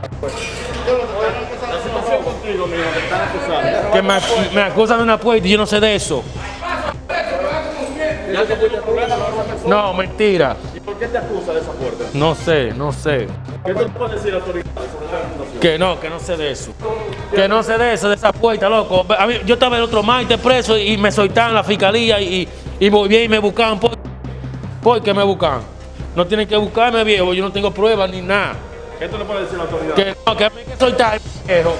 La situación contigo, mijo, te están acusando. Que me, me acusan de una puerta y yo no sé de eso. ¿Ya te? No, mentira. ¿Y por qué te acusa de esa puerta? No sé, no sé. ¿Qué tú puedes decir autoridades sobre esta acusación? Que no, que no sé de eso. Que no sé de eso, de esa puerta, loco. A mí- yo estaba el otro martes preso y me soltaron la fiscalía y, y volví y me buscaban. ¿Por, ¿Por qué me buscan? No tienen que buscarme, viejo. Yo no tengo pruebas ni nada. ¿Qué tú le puedes decir a las autoridades? Que no, que a mí que soltar, viejo.